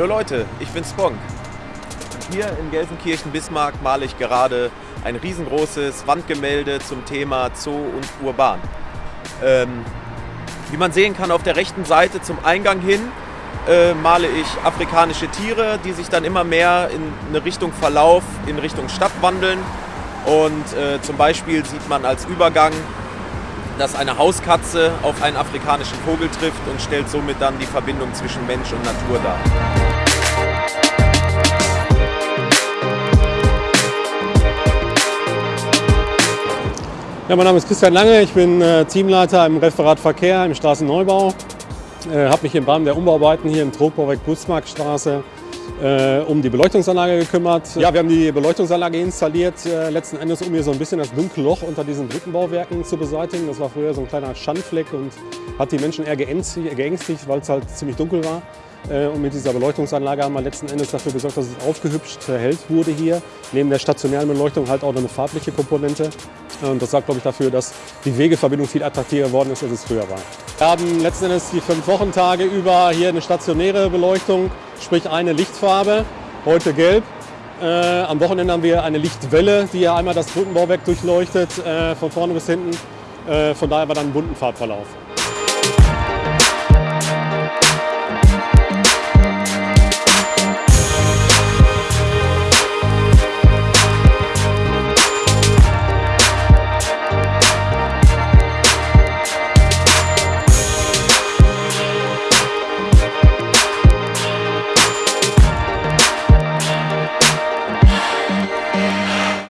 Hallo Leute, ich bin Spong. Hier in Gelsenkirchen-Bismarck male ich gerade ein riesengroßes Wandgemälde zum Thema Zoo und Urban. Ähm, wie man sehen kann, auf der rechten Seite zum Eingang hin äh, male ich afrikanische Tiere, die sich dann immer mehr in eine Richtung Verlauf, in Richtung Stadt wandeln. Und äh, zum Beispiel sieht man als Übergang, dass eine Hauskatze auf einen afrikanischen Vogel trifft und stellt somit dann die Verbindung zwischen Mensch und Natur dar. Ja, mein Name ist Christian Lange, ich bin äh, Teamleiter im Referat Verkehr im Straßenneubau. Äh, habe mich im Rahmen der Umbauarbeiten hier im Trogbauwerk Busmarktstraße äh, um die Beleuchtungsanlage gekümmert. Ja, wir haben die Beleuchtungsanlage installiert, äh, letzten Endes um hier so ein bisschen das dunkle Loch unter diesen Brückenbauwerken zu beseitigen. Das war früher so ein kleiner Schandfleck und hat die Menschen eher geängstigt, weil es halt ziemlich dunkel war. Äh, und mit dieser Beleuchtungsanlage haben wir letzten Endes dafür gesorgt, dass es aufgehübscht erhellt wurde hier. Neben der stationären Beleuchtung halt auch eine farbliche Komponente. Und das sorgt, glaube ich, dafür, dass die Wegeverbindung viel attraktiver geworden ist, als es früher war. Wir haben letzten Endes die fünf Wochentage über hier eine stationäre Beleuchtung, sprich eine Lichtfarbe, heute gelb. Äh, am Wochenende haben wir eine Lichtwelle, die ja einmal das Brückenbauwerk durchleuchtet, äh, von vorne bis hinten. Äh, von daher war dann einen bunten Farbverlauf.